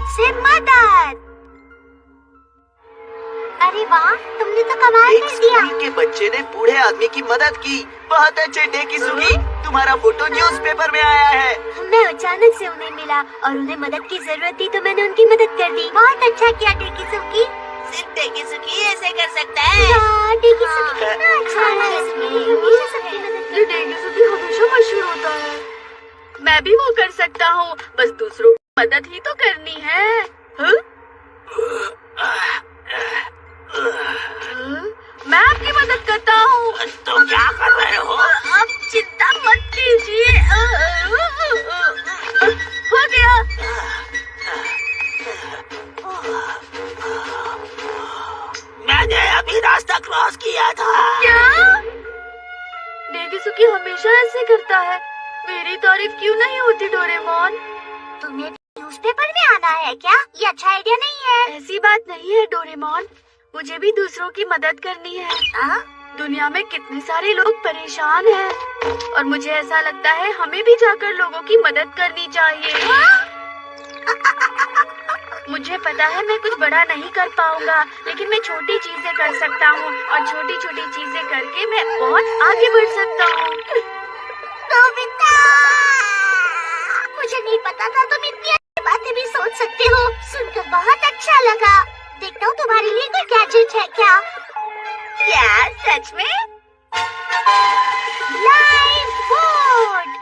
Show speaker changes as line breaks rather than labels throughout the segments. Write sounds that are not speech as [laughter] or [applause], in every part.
मुझसे मदद। अरे वाह तुमने तो कमाल
एक
कर दिया।
के बच्चे ने बूढ़े आदमी की मदद की। बहुत अच्छे डे की सुगी तुम्हारा फ़ोटो न्यूज़पेपर में आया है।
मैं अचानक से उन्हें मिला और उन्हें मदद की ज़रूरत थी तो मैंने उनकी मदद कर दी। बहुत अच्छा किया टेकी सुकी।
सिर्फ़ टेकी सुकी ऐसे कर सकता है।
हाँ, सुकी कितना अच्छा हमेशा
मशहूर होता है। मैं भी वो कर सकता हूँ। बस दूसरों की मदद ही तो करनी है। हाँ? हाँ? मैं आपकी मदद करता हूँ।
तुम क्या कर रहे हो?
अब चिंता मत कीजिए। हो गया।
मैंने अभी रास्ता क्रॉस किया था।
क्या? डेगीसुकी हमेशा ऐसे करता है। मेरी तारीफ़ क्यों नहीं होती डोरेमोन?
तुम्हें न्यूज़पेपर में आना है क्या? ये अच्छा आइडिया नहीं है।
ऐसी बात नहीं है डोरेमोन। मुझे भी दूसरों की मदद करनी है।
हाँ?
दुनिया में कितने सारे लोग परेशान हैं। और मुझे ऐसा लगता है हमें भी जाकर लोगों की मदद करनी चाहिए। मुझे पता है मैं कुछ बड़ा नहीं कर पाऊँगा लेकिन मैं छोटी चीज़ें कर सकता हूँ। और छोटी छोटी चीज़ें करके मैं बहुत आगे बढ़ सकता हूँ।
मुझे नहीं पता था तुम इतनी सोच सकते हो सुनकर बहुत अच्छा लगा। देखता हूँ तुम्हारे लिए कोई गैजेट है क्या?
क्या सच में?
लाइफ बोट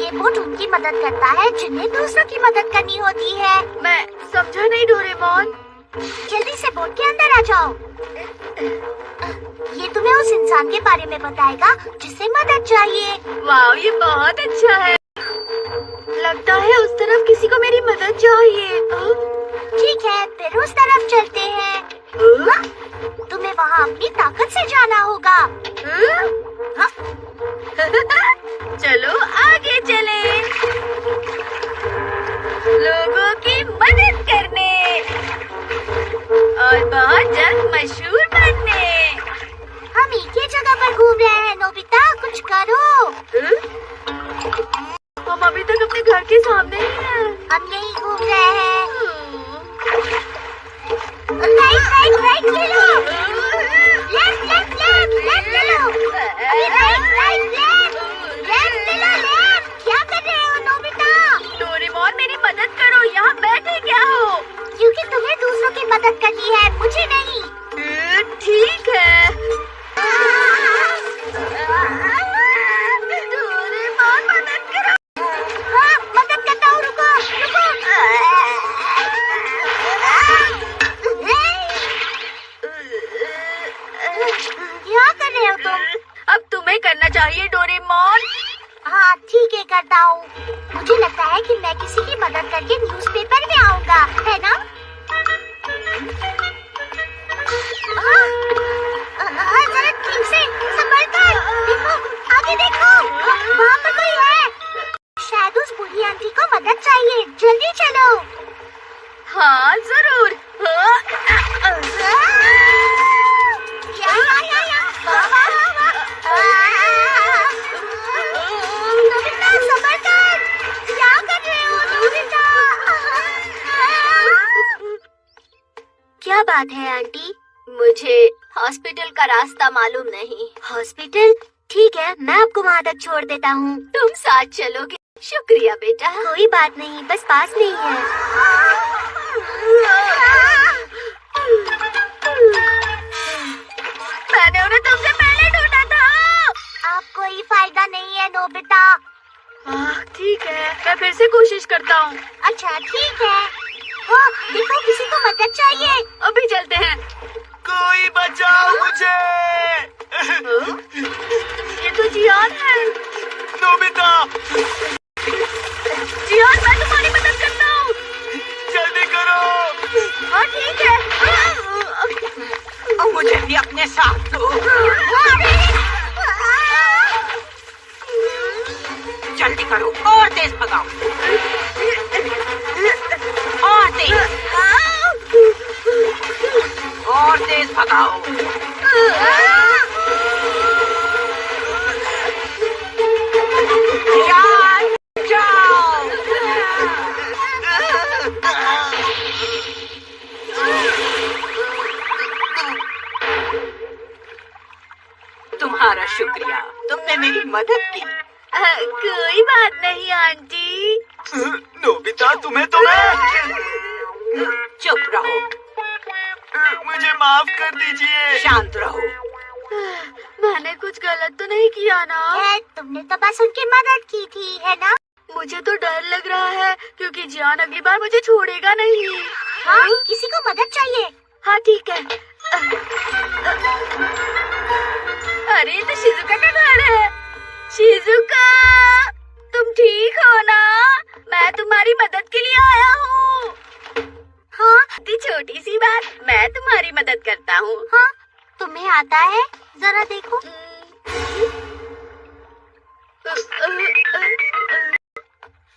ये बोट उनकी मदद करता है जिन्हें दूसरों की मदद करनी होती है।
मैं समझा नहीं डोरेमोन।
जल्दी से बोट के अंदर आ जाओ। ये तुम्हें उस इंसान के बारे में बताएगा जिसे मदद चाहिए।
वाह ये बहुत अच्छा है। लगता है उस तरफ़ किसी को मेरी मदद चाहिए।
ठीक है फिर उस तरफ़ चलते हैं। हाँ? तुम्हें वहाँ अपनी ताकत से जाना होगा। हाँ? [laughs]
चलो आगे चले। लोगों की मदद
बात है आंटी?
मुझे हॉस्पिटल का रास्ता मालूम नहीं।
हॉस्पिटल? ठीक है मैं आपको वहाँ तक छोड़ देता हूँ।
तुम साथ चलोगे। शुक्रिया बेटा।
कोई बात नहीं बस पास में ही है।
मैंने उन्हें तुमसे पहले ढूंढा था।
आप कोई फ़ायदा नहीं है नोबिता
हाँ, ठीक है मैं फिर से कोशिश करता हूँ।
अच्छा ठीक है। ओ, देखो किसी को मदद चाहिए।
अभी चलते हैं।
कोई बचाओ मुझे।
ये तो जियान है।
नोबिता।
जियान मैं तुम्हारी मदद करता हूँ।
जल्दी करो।
हाँ ठीक है।
अब मुझे भी अपने साथ दो। जल्दी करो और तेज भगाओ। और तेज भगाओ। तुम्हारा शुक्रिया तुमने मेरी मदद की।
कोई बात नहीं आंटी।
नोबिता तुम्हें तो मैं
चुप रहो।
माफ़ कर दीजिए।
शांत रहो।
मैंने कुछ गलत तो नहीं किया ना।
है तुमने तो बस उनकी मदद की थी है ना?
मुझे तो डर लग रहा है क्योंकि जियान अगली बार मुझे छोड़ेगा नहीं।
हाँ किसी को मदद चाहिए?
हाँ ठीक है। अरे तो शिजुका का घर है। शिजुका तुम ठीक हो ना? मैं तुम्हारी मदद के लिए आया हूँ।
हाँ
छोटी सी बात मैं तुम्हारी मदद करता हूँ।
हाँ तुम्हें आता है? जरा देखो।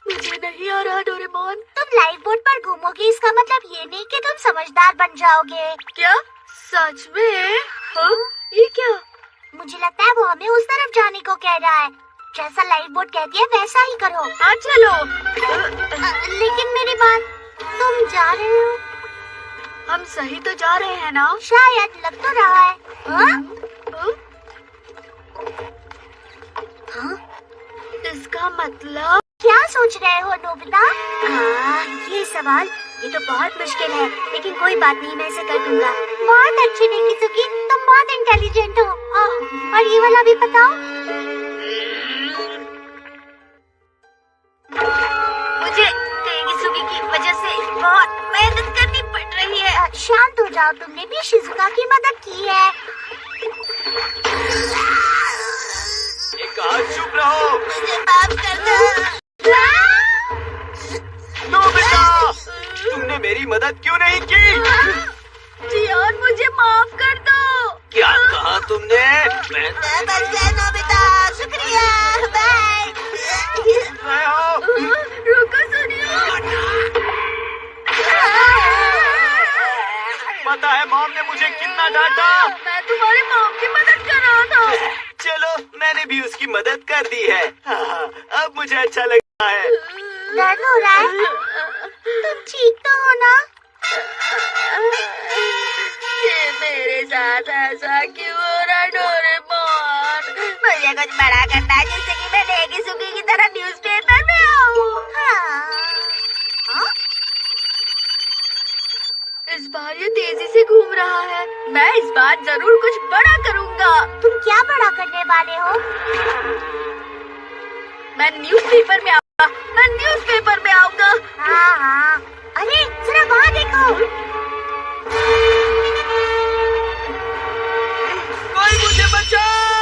मुझे नहीं आ रहा डोरेमोन।
तुम लाइफ बोट पर घूमोगे इसका मतलब ये नहीं कि तुम समझदार बन जाओगे।
क्या? सच में? हाँ ये क्या?
मुझे लगता है वो हमें उस तरफ़ जाने को कह रहा है। जैसा लाइफ बोट कहती है वैसा ही करो।
हाँ चलो।
लेकिन मेरी बात तुम जा रहे हो?
हम सही तो जा रहे हैं ना?
शायद लग तो रहा है। हाँ?
हाँ?
हाँ?
इसका मतलब?
क्या सोच रहे हो नोबिता? हाँ, ये सवाल ये तो बहुत मुश्किल है लेकिन कोई बात नहीं मैं इसे कर दूँगा। बहुत अच्छी निकी सुखी। तुम बहुत इंटेलिजेंट हो। हाँ, और ये वाला भी बताओ।
बहुत मेहनत करनी पड़ रही है।
शांत हो जाओ तुमने भी शिजुका की मदद की है।
एक चुप रहो।
मुझे माफ़ कर दो
तुमने मेरी मदद क्यों नहीं की? मॉम ने मुझे कितना डांटा।
मैं तुम्हारी मॉम की मदद कर रहा था।
चलो मैंने भी उसकी मदद कर दी है। हाँ, अब मुझे अच्छा लग रहा है।
दर्द हो रहा है तुम ठीक तो हो ना?
ये मेरे साथ ऐसा क्यों हो रहा डोरेमोन?
मुझे कुछ बड़ा करना है जिससे कि मैं नेगी सुगी की तरह न्यूज़पेपर
तेज़ी से घूम रहा है। मैं इस बार ज़रूर कुछ बड़ा करूँगा।
तुम क्या बड़ा करने वाले हो?
मैं न्यूज़पेपर में आऊँगा। मैं न्यूज़पेपर में आऊँगा।
हाँ हाँ। अरे जरा वहाँ देखो।
कोई मुझे बचाओ।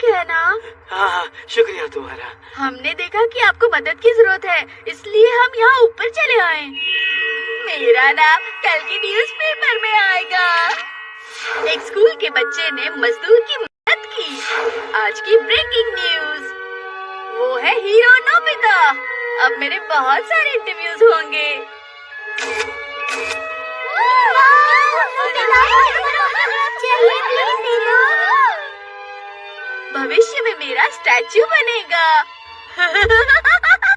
ठीक है ना?
हाँ हाँ शुक्रिया तुम्हारा।
हमने देखा कि आपको मदद की ज़रूरत है इसलिए हम यहाँ ऊपर चले आए। मेरा नाम कल की न्यूज़ पेपर में आएगा। एक स्कूल के बच्चे ने मजदूर की मदद की। आज की ब्रेकिंग न्यूज़। वो है हीरो नोबिता। अब मेरे बहुत सारे इंटरव्यूज़ होंगे।
चलिए प्लीज़ दे दो
भविष्य में मेरा स्टैचू बनेगा। [laughs]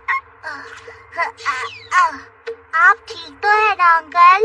आप ठीक तो है ना अंकल